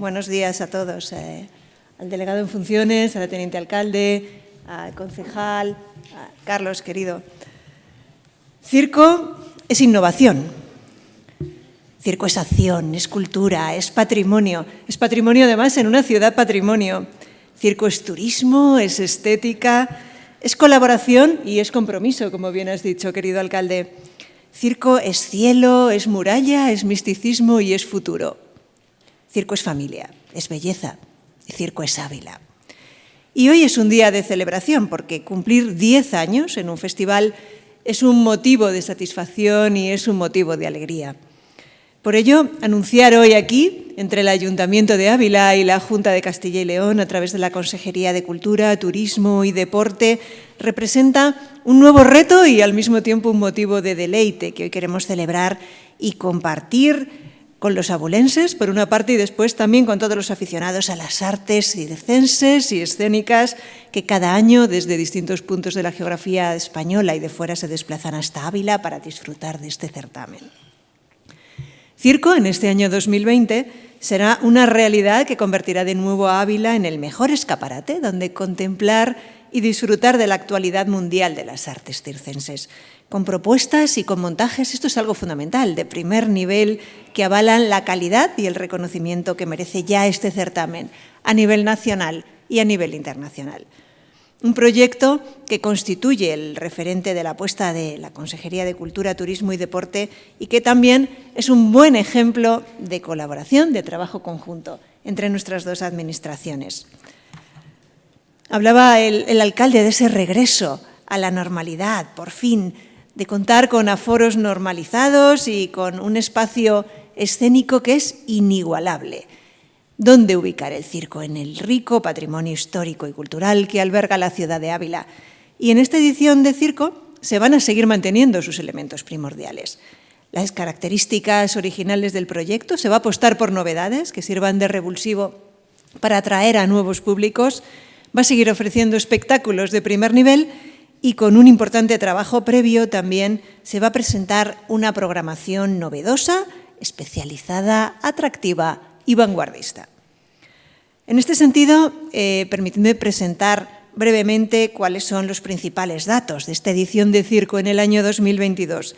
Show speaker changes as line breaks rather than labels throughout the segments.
buenos días a todos, eh, al delegado en funciones, al teniente alcalde, al concejal, a Carlos, querido. Circo es innovación, circo es acción, es cultura, es patrimonio, es patrimonio además en una ciudad patrimonio. Circo es turismo, es estética, es colaboración y es compromiso, como bien has dicho, querido alcalde. Circo es cielo, es muralla, es misticismo y es futuro. Circo es familia, es belleza, circo es Ávila. Y hoy es un día de celebración porque cumplir 10 años en un festival es un motivo de satisfacción y es un motivo de alegría. Por ello, anunciar hoy aquí, entre el Ayuntamiento de Ávila y la Junta de Castilla y León, a través de la Consejería de Cultura, Turismo y Deporte, representa un nuevo reto y al mismo tiempo un motivo de deleite que hoy queremos celebrar y compartir con los abulenses, por una parte, y después también con todos los aficionados a las artes circenses y escénicas que cada año desde distintos puntos de la geografía española y de fuera se desplazan hasta Ávila para disfrutar de este certamen. Circo, en este año 2020, será una realidad que convertirá de nuevo a Ávila en el mejor escaparate donde contemplar y disfrutar de la actualidad mundial de las artes circenses. Con propuestas y con montajes, esto es algo fundamental, de primer nivel, que avalan la calidad y el reconocimiento que merece ya este certamen a nivel nacional y a nivel internacional. Un proyecto que constituye el referente de la apuesta de la Consejería de Cultura, Turismo y Deporte y que también es un buen ejemplo de colaboración, de trabajo conjunto entre nuestras dos administraciones. Hablaba el, el alcalde de ese regreso a la normalidad, por fin, de contar con aforos normalizados y con un espacio escénico que es inigualable ¿Dónde ubicar el circo? En el rico patrimonio histórico y cultural que alberga la ciudad de Ávila. Y en esta edición de circo se van a seguir manteniendo sus elementos primordiales. Las características originales del proyecto, se va a apostar por novedades que sirvan de revulsivo para atraer a nuevos públicos, va a seguir ofreciendo espectáculos de primer nivel y con un importante trabajo previo también se va a presentar una programación novedosa, especializada, atractiva y vanguardista. En este sentido, eh, permitidme presentar brevemente cuáles son los principales datos de esta edición de Circo en el año 2022.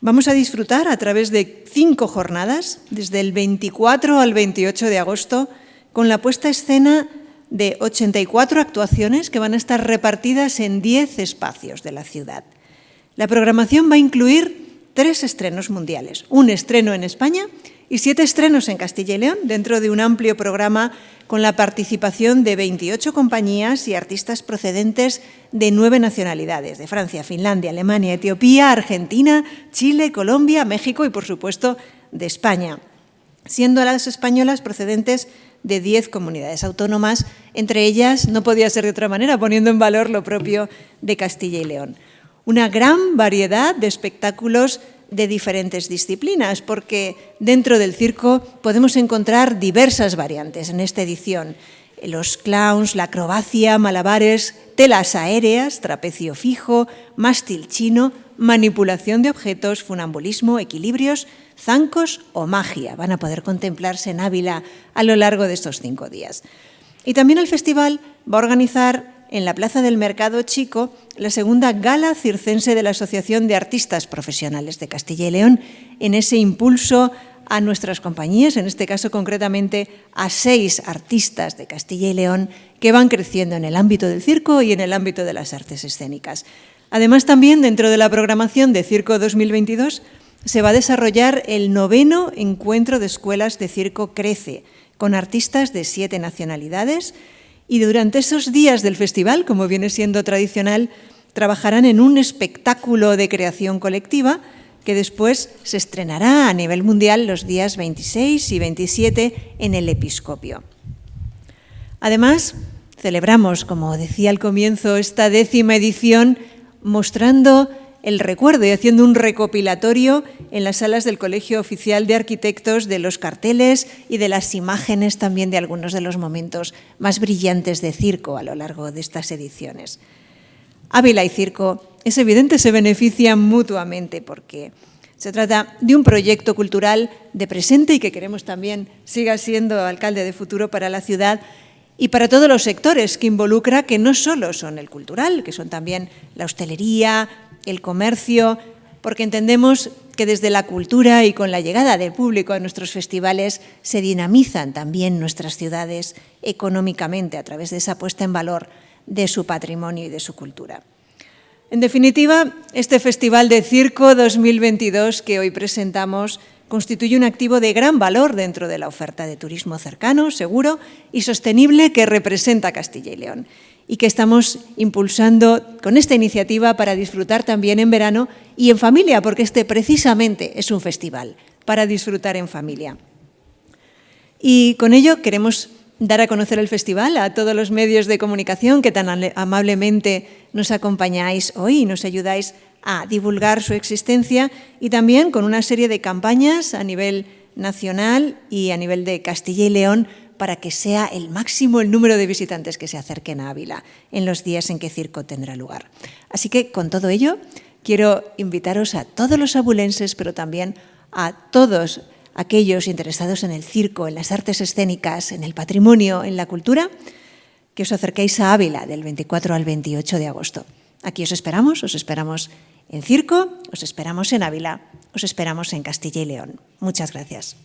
Vamos a disfrutar a través de cinco jornadas, desde el 24 al 28 de agosto, con la puesta escena de 84 actuaciones que van a estar repartidas en 10 espacios de la ciudad. La programación va a incluir tres estrenos mundiales, un estreno en España y siete estrenos en Castilla y León dentro de un amplio programa con la participación de 28 compañías y artistas procedentes de nueve nacionalidades, de Francia, Finlandia, Alemania, Etiopía, Argentina, Chile, Colombia, México y, por supuesto, de España, siendo las españolas procedentes de 10 comunidades autónomas, entre ellas, no podía ser de otra manera, poniendo en valor lo propio de Castilla y León. Una gran variedad de espectáculos de diferentes disciplinas, porque dentro del circo podemos encontrar diversas variantes en esta edición. Los clowns, la acrobacia, malabares, telas aéreas, trapecio fijo, mástil chino, manipulación de objetos, funambulismo, equilibrios, zancos o magia. Van a poder contemplarse en Ávila a lo largo de estos cinco días. Y también el festival va a organizar en la Plaza del Mercado Chico la segunda gala circense de la Asociación de Artistas Profesionales de Castilla y León, en ese impulso a nuestras compañías, en este caso concretamente a seis artistas de Castilla y León que van creciendo en el ámbito del circo y en el ámbito de las artes escénicas. Además, también dentro de la programación de Circo 2022 se va a desarrollar el noveno encuentro de escuelas de circo Crece, con artistas de siete nacionalidades, y durante esos días del festival, como viene siendo tradicional, trabajarán en un espectáculo de creación colectiva que después se estrenará a nivel mundial los días 26 y 27 en el Episcopio. Además, celebramos, como decía al comienzo, esta décima edición mostrando el recuerdo y haciendo un recopilatorio en las salas del Colegio Oficial de Arquitectos de los carteles y de las imágenes también de algunos de los momentos más brillantes de circo a lo largo de estas ediciones. Ávila y circo, es evidente, se benefician mutuamente porque Se trata de un proyecto cultural de presente y que queremos también siga siendo alcalde de futuro para la ciudad y para todos los sectores que involucra, que no solo son el cultural, que son también la hostelería, el comercio, porque entendemos que desde la cultura y con la llegada del público a nuestros festivales se dinamizan también nuestras ciudades económicamente a través de esa puesta en valor de su patrimonio y de su cultura. En definitiva, este Festival de Circo 2022 que hoy presentamos constituye un activo de gran valor dentro de la oferta de turismo cercano, seguro y sostenible que representa Castilla y León y que estamos impulsando con esta iniciativa para disfrutar también en verano y en familia, porque este precisamente es un festival para disfrutar en familia. Y con ello queremos dar a conocer el festival a todos los medios de comunicación que tan amablemente nos acompañáis hoy y nos ayudáis a divulgar su existencia y también con una serie de campañas a nivel nacional y a nivel de Castilla y León para que sea el máximo el número de visitantes que se acerquen a Ávila en los días en que circo tendrá lugar. Así que con todo ello quiero invitaros a todos los abulenses, pero también a todos aquellos interesados en el circo, en las artes escénicas, en el patrimonio, en la cultura, que os acerquéis a Ávila del 24 al 28 de agosto. Aquí os esperamos, os esperamos en circo, os esperamos en Ávila, os esperamos en Castilla y León. Muchas gracias.